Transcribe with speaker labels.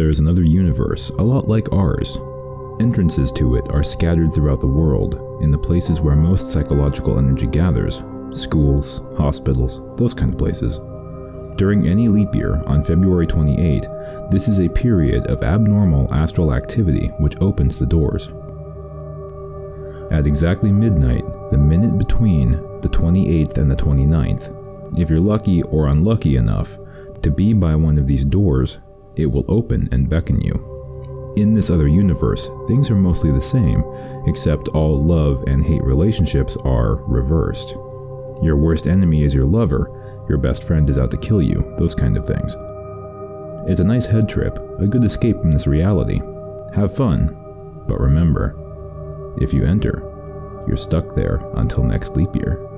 Speaker 1: there is another universe, a lot like ours. Entrances to it are scattered throughout the world, in the places where most psychological energy gathers schools, hospitals, those kind of places. During any leap year on February 28, this is a period of abnormal astral activity which opens the doors. At exactly midnight, the minute between the 28th and the 29th, if you're lucky or unlucky enough to be by one of these doors, it will open and beckon you. In this other universe, things are mostly the same, except all love and hate relationships are reversed. Your worst enemy is your lover, your best friend is out to kill you, those kind of things. It's a nice head trip, a good escape from this reality. Have fun, but remember, if you enter, you're stuck there until next leap year.